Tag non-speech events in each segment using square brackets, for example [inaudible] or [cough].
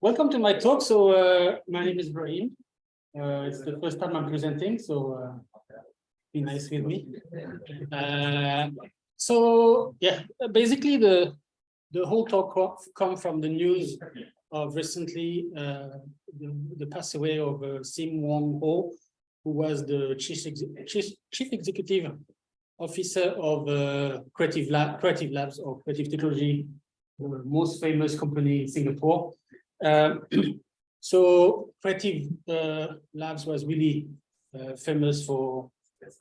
Welcome to my talk. So uh, my name is Brahim. Uh, it's the first time I'm presenting, so uh, be nice with me. Uh, so yeah, basically the the whole talk come from the news of recently uh, the, the pass away of uh, Sim Wong Hoo, who was the chief ex chief, chief executive officer of Creative Lab, Creative Labs or Creative Technology the most famous company in Singapore. Um, [clears throat] so Creative uh, Labs was really uh, famous for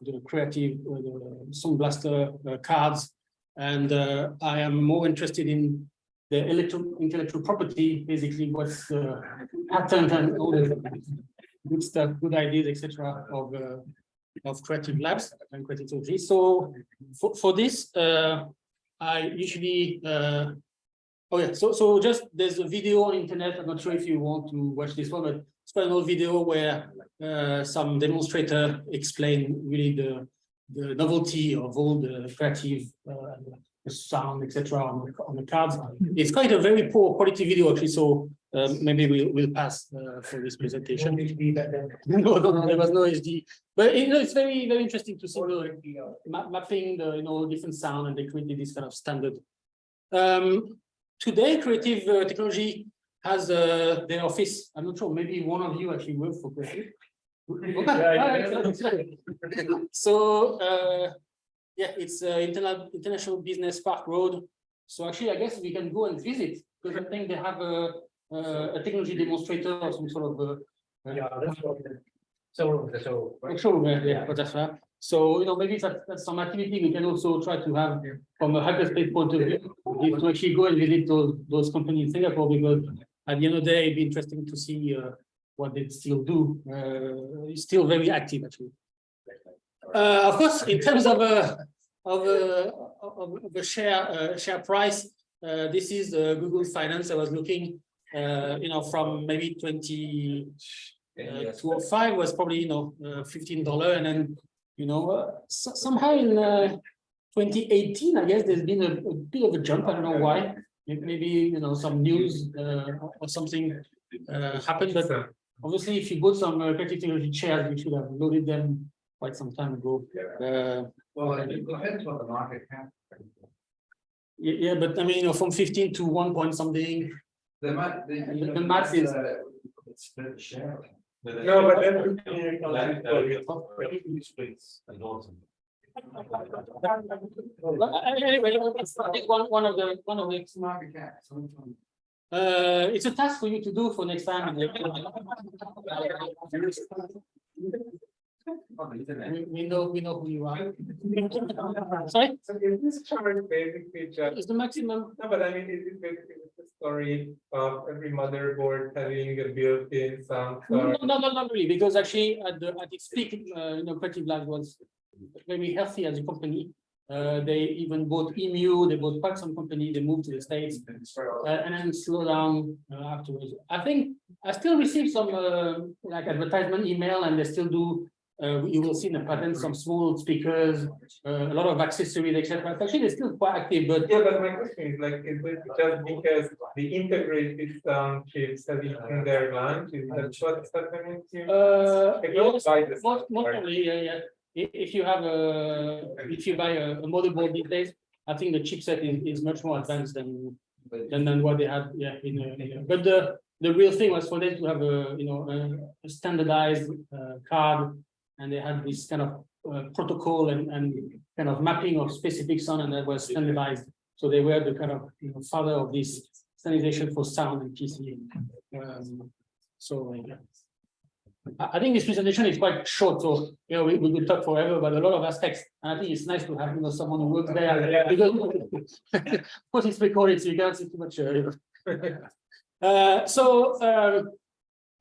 the creative uh, Sound Blaster uh, cards. And uh, I am more interested in the intellectual property, basically what's the patent and all the good stuff, good ideas, etc. of uh, of Creative Labs and Creative Technology. So for, for this, I usually Oh yeah, so so just there's a video on internet. I'm not sure if you want to watch this one, but it's quite an old video where uh, some demonstrator explain really the the novelty of all the creative uh, the sound, etc. on, the- on the cards. It's quite a very poor quality video actually, so um, maybe we'll we'll pass uh, for this presentation. [laughs] No, no, no, there was no HD, but you know it's very very interesting to see the ma- mapping the you know different sound and they created this kind of standard. Um, today, creative uh, technology has uh, their office. I'm not sure, maybe one of you actually work for creative. [laughs] [laughs] So, uh, yeah, it's uh, Interna- International Business Park Road. So actually, I guess we can go and visit because I think they have a, a a technology demonstrator or some sort of uh, Yeah, that's what. So, so. Oh, Sure, yeah, yeah, but that's right. So, you know, maybe that's, that's some activity we can also try to have from a hyperspace point of view, is to actually go and visit those, those companies in Singapore, because at the end of the day, it'd be interesting to see, uh, what they still do, uh, it's still very active, actually. Uh, of course, in terms of, uh, of, uh, of, the share, uh, share price, uh, this is, uh, Google Finance, I was looking, uh, you know, from maybe twenty, uh, two oh five was probably, you know, uh, fifteen dollar and then, you know, uh, so- somehow in, uh, twenty eighteen, I guess there's been a, a bit of a jump. I don't know why. Maybe, you know, some news, uh, or- something, uh, happened, but obviously if you bought some uh, technology chairs, you should have loaded them quite some time ago. Uh, Well, it depends what the market cap. yeah, yeah, but I mean, you know, from fifteen to one point something, The math, the. The- the math is- It's share. No, but then. Well, uh, Anyway, it's I think one, one of the, one of the, It's market cap. so which one? uh, it's a task for you to do for next time. [laughs] Oh, the internet. We, we know, we know who you are. [laughs] Sorry, So is this chart basically just, is the maximum, no, but I mean, is it basically just a story of every motherboard having a built-in sound no, card? no, no, not really, because actually at the, at its peak, uh, you know, Creative Labs was very healthy as a company. Uh, they even bought Emu, they bought quite some company, they moved to the States. Uh, and then slow down uh, afterwards. I think I still receive some uh, like advertisement email and they still do. Uh, you will see in the pattern some small speakers, uh, a lot of accessories, etc. Actually, they're still quite active, but Yeah, but my question is like, is it just because the integrated sound chips have eaten their lunch? Is that what's happening to? uh, you yes, most, most probably, yeah, yeah. If, you have a, if you buy a, a motherboard these days, I think the chipset is, is much more advanced than than, than what they had, yeah, in, a- in a- but the, the real thing was for them to have a, you know, a- a standardized, uh, card. And they had this kind of, uh, protocol and, and kind of mapping of specific sound and that was standardized. So they were the kind of, you know, father of this standardization for sound and PC. Um, so, yeah. I, think this presentation is quite short, so, you know, we, we could talk forever about a lot of aspects. And I think it's nice to have, you know, someone who works there, because [laughs] of course, it's recorded, so you can't see too much. uh. [laughs] Uh, so, uh,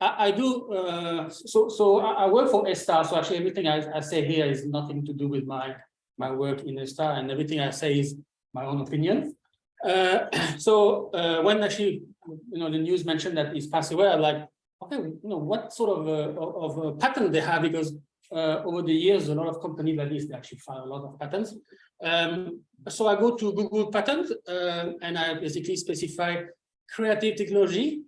I, I do, uh, so, so I, I work for A*STAR, so actually everything I, I say here is nothing to do with my, my work in A*STAR, and everything I say is my own opinion. Uh, [clears throat] so, uh, when actually, you know, the news mentioned that he's passed away, I'm like, okay, you know, what sort of, uh, of, of a pattern they have, because uh, over the years, a lot of companies like this, they actually file a lot of patents. Um, so I go to Google patent, uh, and I basically specify Creative Technology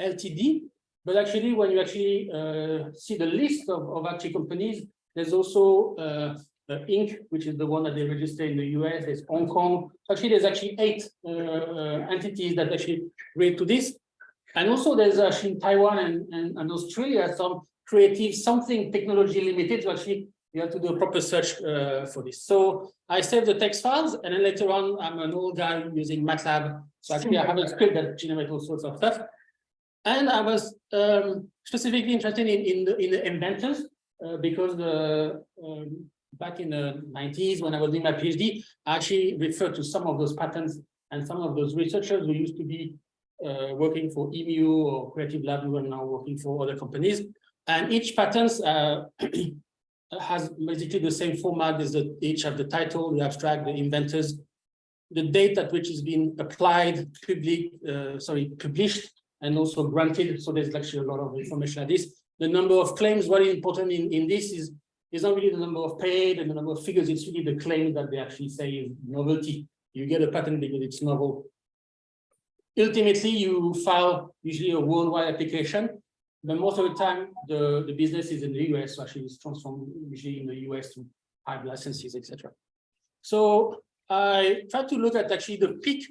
Ltd. But actually, when you actually uh, see the list of, of actually companies, there's also uh, uh, Inc., which is the one that they register in the US, there's Hong Kong. Actually, there's actually eight uh, uh, entities that actually relate to this. And also there's actually in Taiwan and, and, and Australia, some creative something technology limited. So actually, you have to do a proper search uh, for this. So I save the text files and then later on, I'm an old guy using MATLAB. So actually I have a script that generates all sorts of stuff. And I was um, specifically interested in, in, the, in the inventors uh, because the, um, back in the 90s when I was doing my PhD, I actually referred to some of those patents and some of those researchers who used to be uh, working for EMU or Creative Lab who are now working for other companies. And each patent uh, [clears throat] has basically the same format as the each have the title, the abstract, the inventors, the date at which is being applied, public, uh, sorry, published, and also granted. So there's actually a lot of information like this. The number of claims, what is important in, in this is, is not really the number of paid and the number of figures, it's really the claim that they actually say is novelty. You get a patent because it's novel. Ultimately, you file usually a worldwide application, but most of the time the, the business is in the US, so actually it's transformed usually in the US to have licenses, etc. So I try to look at actually the peak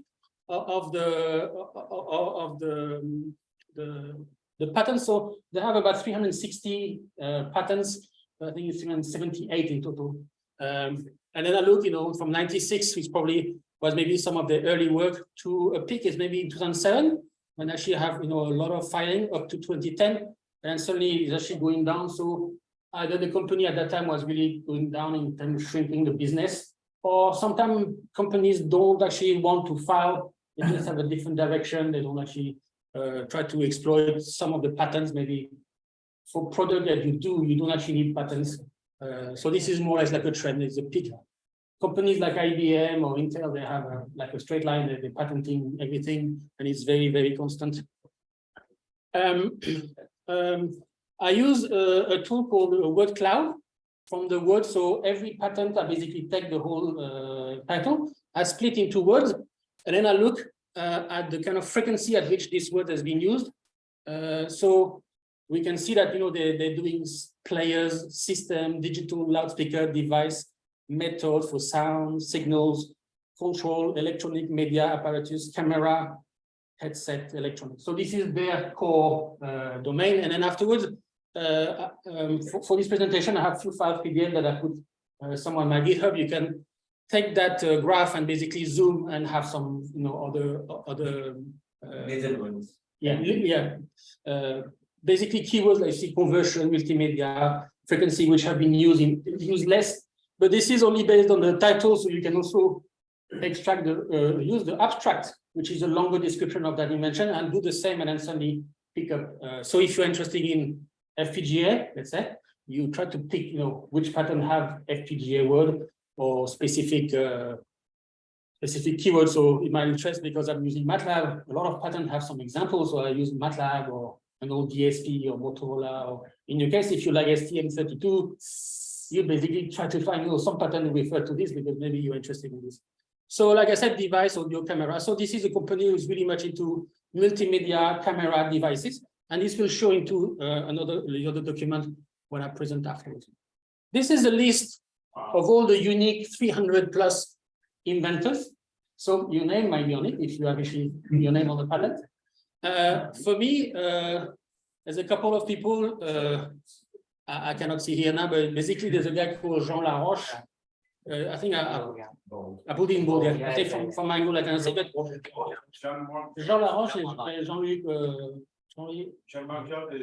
of the of of the the the patents. So they have about 360 uh, patents. I think it's 378 in total. Um, and then I look, you know, from 96, which probably was maybe some of the early work to a peak is maybe in 2007, when actually have, you know, a lot of filing up to 2010, and suddenly it's actually going down. So either the company at that time was really going down in terms of shrinking the business, or sometimes companies don't actually want to file, they just have a different direction, they don't actually uh, try to exploit some of the patterns. maybe for product that you do, you don't actually need patents. Uh, so this is more or less like a trend, it's a peak. Companies like IBM or Intel, they have a, like a straight line, they're, they're patenting everything, and it's very, very constant. Um, [clears throat] um, I use a, a tool called a word cloud from the word. So every patent, I basically take the whole uh, title, I split into words, and then I look uh, at the kind of frequency at which this word has been used. Uh, so we can see that, you know, they, they're doing players, system, digital loudspeaker device, method for sound, signals, control, electronic media apparatus, camera, headset, electronics. So this is their core uh, domain. And then afterwards, uh, um, for, for, this presentation, I have few files PDF that I put uh, somewhere on my GitHub. You can take that uh, graph and basically zoom and have some, you know, other other. Uh, yeah, yeah. Uh, basically, keywords like see conversion, multimedia, frequency, which have been used in used less, but this is only based on the title, so you can also extract the uh, use the abstract, which is a longer description of that dimension, and do the same, and then suddenly pick up. so if you're interested in FPGA, let's say, you try to pick, you know, which pattern have FPGA word or specific uh, specific keywords. So in my interest, because I'm using MATLAB, a lot of patterns have some examples. So I use MATLAB or an old DSP or Motorola. Or in your case, if you like STM32, you basically try to find you know, some pattern refer to this because maybe you're interested in this. So like I said, device audio camera. So this is a company who's really much into multimedia camera devices. And this will show into uh, another the other document when I present afterwards. This is a list of all the unique 300 plus inventors. So your name might be on it if you have actually your name on the patent. Uh, for me, uh, there's a couple of people uh, I, I, cannot see here now, but basically there's a guy called Jean Laroche. Uh, I think I, I, put in. Yeah. I think from, from my angle I can say, but Jean Laroche is Jean-Luc uh,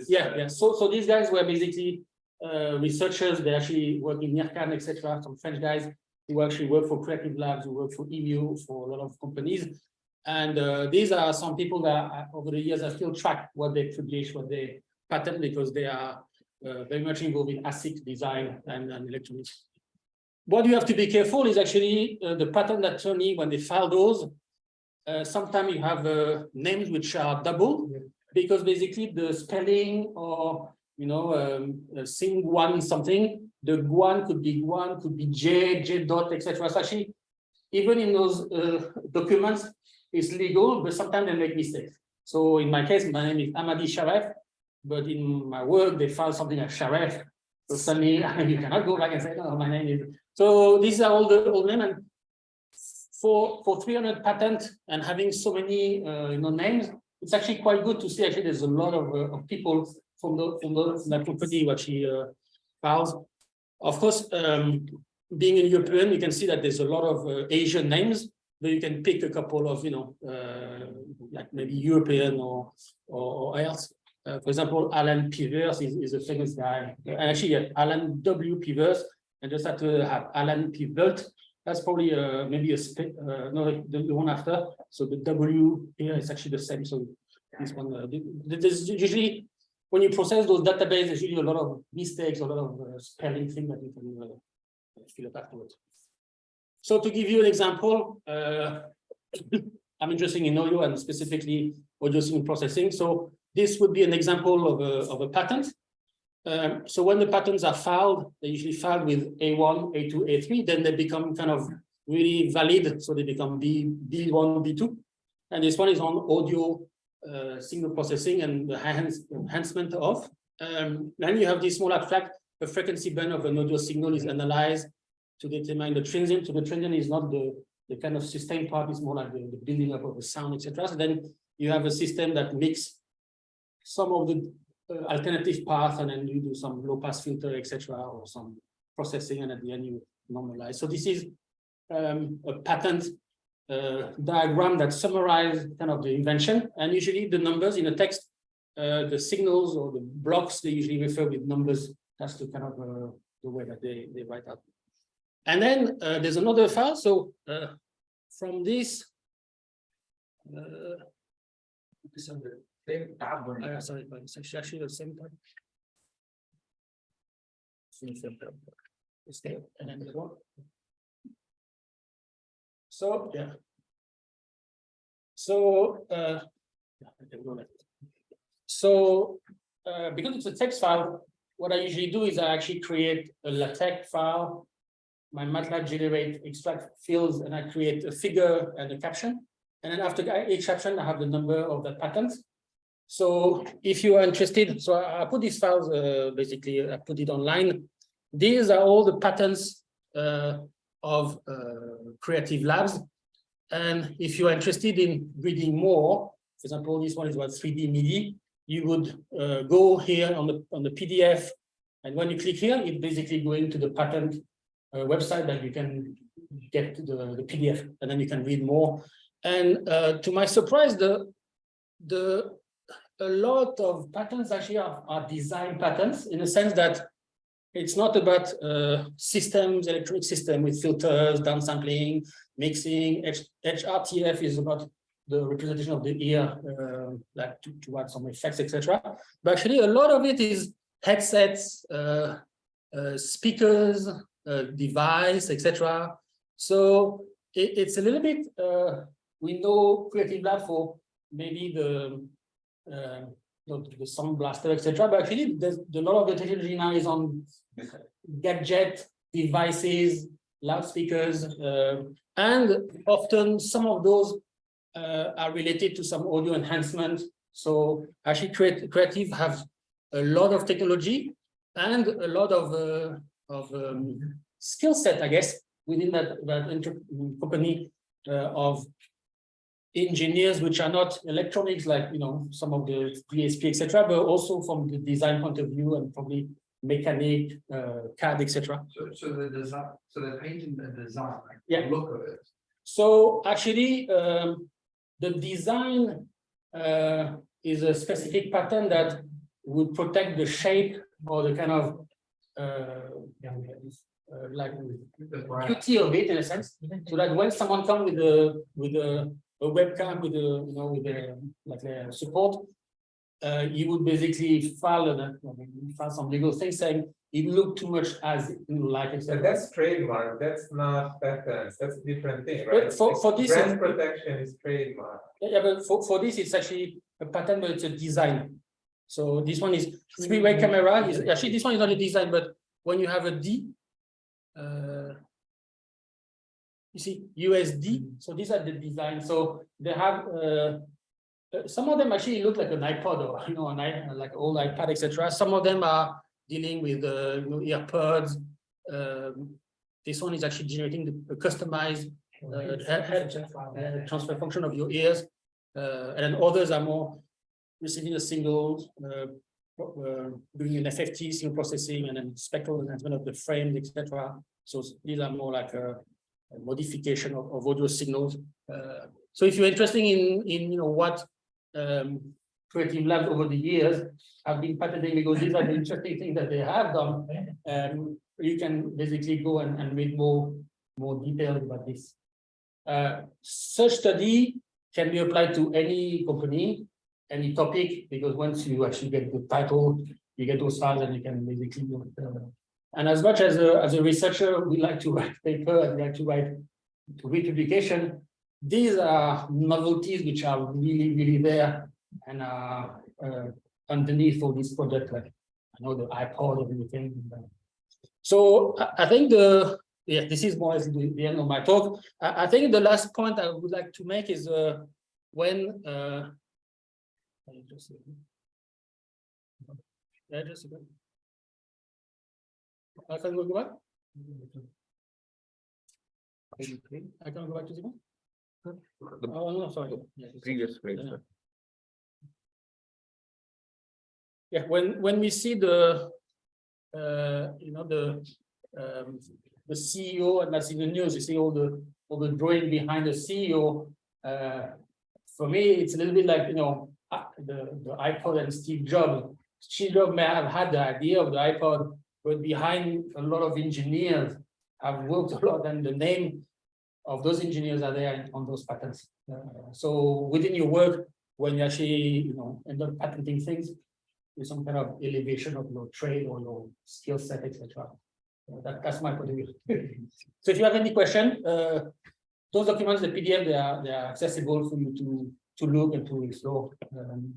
yeah, yeah. So, so these guys were basically uh, researchers. They actually work in IRCAM, etc. Some French guys who actually work for Creative Labs, who work for EMU, for a lot of companies. And uh, these are some people that uh, over the years I still track what they publish, what they patent, because they are uh, very much involved in ASIC design and, and, electronics. What you have to be careful is actually uh, the patent attorney, when they file those, uh, sometimes you have names which are double because basically the spelling or you know um, uh, sing one something the guan could be guan could be j j dot etc so actually even in those uh, documents it's legal but sometimes they make mistakes So in my case, my name is Amadi Sharef, but in my work, they found something like Sharef. So suddenly [laughs] you cannot go back and say, no, my name is. So these are all the old names and for, for three hundred patents and having so many, uh, you know, names, it's actually quite good to see actually there's a lot of, uh, of people from the, from the, company, what she, uh, files. Of course, um, being a European, you can see that there's a lot of uh, Asian names, but you can pick a couple of, you know, uh, like maybe European or, or, or else. Uh, for example, Alan Peevers is, is a famous guy. And actually, yeah, Alan W. Peevers, and just have to have Alan P. That's probably uh, maybe a sp- uh, no, the, the one after. So the W here is actually the same. So this one, uh, th- th- there's usually when you process those databases, there's usually a lot of mistakes, a lot of uh, spelling things that you can uh, fill up afterwards. So to give you an example, uh, [coughs] I'm interested in audio and specifically audio signal processing. So this would be an example of a, of a patent. Um, so when the patents are filed, they're usually filed with A1, A2, A3, then they become kind of really valid. So they become B, B1, B2. And this one is on audio uh, signal processing and the enhancement of. Um, then you have this small abstract, the frequency band of an audio signal is analyzed to determine the transient. So the transient is not the, the kind of sustained part, it's more like the, the building up of the sound, etc. So then you have a system that mix some of the uh, alternative path and then you do some low pass filter, etc., or some processing, and at the end you normalize. So this is um, a patent uh, diagram that summarizes kind of the invention, and usually the numbers in the text, uh, the signals or the blocks, they usually refer with numbers. That's the kind of uh, the way that they, they write out. And then uh, there's another file. So uh, from this, uh, on the same tab uh, sorry, but it's actually the same time. It's there, and then the one. So, yeah. So, uh. yeah, I can go like this. So, uh, because it's a text file, what I usually do is I actually create a LaTeX file. My MATLAB generate extract fields and I create a figure and a caption. And then after each caption, I have the number of the patterns. So if you are interested, so I I put these files, uh, basically, I put it online. These are all the patterns uh, of uh, Creative Labs. And if you are interested in reading more, for example, this one is about 3D MIDI, you would uh, go here on the on the PDF. And when you click here, it basically going to the patent uh, website that you can get the, the PDF and then you can read more. And uh, to my surprise, the the a lot of patterns actually are, are design patterns in the sense that it's not about uh, systems, electronic system with filters, downsampling, mixing. H HRTF is about the representation of the ear, uh, like to, to add some effects, etc. But actually, a lot of it is headsets, uh, uh, speakers, uh, device, etc. So it, it's a little bit. Uh, we know Creative Lab for maybe the uh, the, the sound blaster, etc. But actually, a lot of the technology now is on gadget devices, loudspeakers, uh, and often some of those uh, are related to some audio enhancement. So actually, creative have a lot of technology and a lot of uh, of um, skill set, I guess, within that that company uh, of engineers which are not electronics like you know some of the DSP etc but also from the design point of view and probably mechanic uh, CAD etc So, so the design, so they're painting the design. like, the Yeah. Look of it. so actually um, the design uh, is a specific pattern that would protect the shape or the kind of uh, uh, like The beauty of it in a sense so that when someone come with a with a, a webcam with a you know with a like a support uh, you would basically file a, file some legal thing saying it looked too much as you know, like So etc. that's trademark, that's not patents, that's a different thing, But right? for- for this- Brand protection is trademark. Yeah, yeah, but for, for this, it's actually a pattern, but it's a design. So this one is three-way camera, is actually, this one is not a design, but when you have a D. Uh. You see USD, so these are the design, so they have uh. uh, some of them actually look like an iPod or, [laughs] you know, an i, like old iPad, etc. Some of them are dealing with, uh, you know, earpods. Um, this one is actually generating the customized uh, uh, transfer function of your ears. Uh, and then others are more receiving a single, uh, uh, doing an FFT, signal processing, and then spectral enhancement of the frames, etc. So these are more like a modification of, of audio signals. Uh, so if you're interested in, in, you know, what um, Creative Labs over the years have been patenting, because these are the interesting things that they have done, um, you can basically go and, and read more, more details about this. Uh, such study can be applied to any company, any topic, because once you actually get the title, you get those files and you can basically. uh, And as much as a, as a researcher, we like to write paper and we like to write to read publication. These are novelties which are really, really there and are uh, underneath all this project, like I know the iPod and everything. So I, think the, yeah, this is more or less the, end of my talk. I, I think the last point I would like to make is uh, when uh, just- Yeah, just a. I can go back? I can go back to the one? Oh, no, sorry. Yeah, it's- Previous slide, Yeah. sir. Yeah, when, when we see the, uh, you know, the, um, the CEO and that's in the news, you see all the, all the drawing behind the CEO. Uh, for me, it's a little bit like, you know, uh, the, the iPod and Steve Jobs. Steve Jobs may have had the idea of the iPod, but behind a lot of engineers have worked a lot and the name of those engineers are there on those patents. Uh, so within your work, when you actually, you know, end up patenting things, with some kind of elevation of your trade or your skill set, etc. Uh, That, that's my point of view. [laughs] So if you have any question, uh, those documents, the PDF, they are, they are accessible for you to, to look and to explore. Um,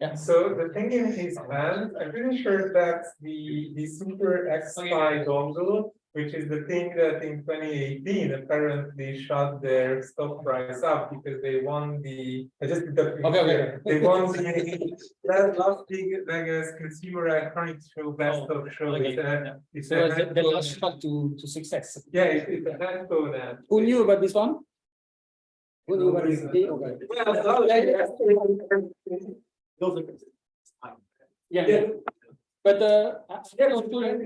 Yeah, So the thing in his hand, I'm pretty sure that's the, the super X-Fi dongle, which is the thing that in twenty eighteen apparently shot their stock price up because they won the, I just. did the- Okay, okay. They won the, [laughs] last big Vegas consumer electronics show, best oh, of show. okay, It's a- it's so a the, last shot to, to success. Yeah, it's, it's a handphone app. Who knew about this one? Who knew about this? Okay. Well, Yeah, but uh, I- I don't know.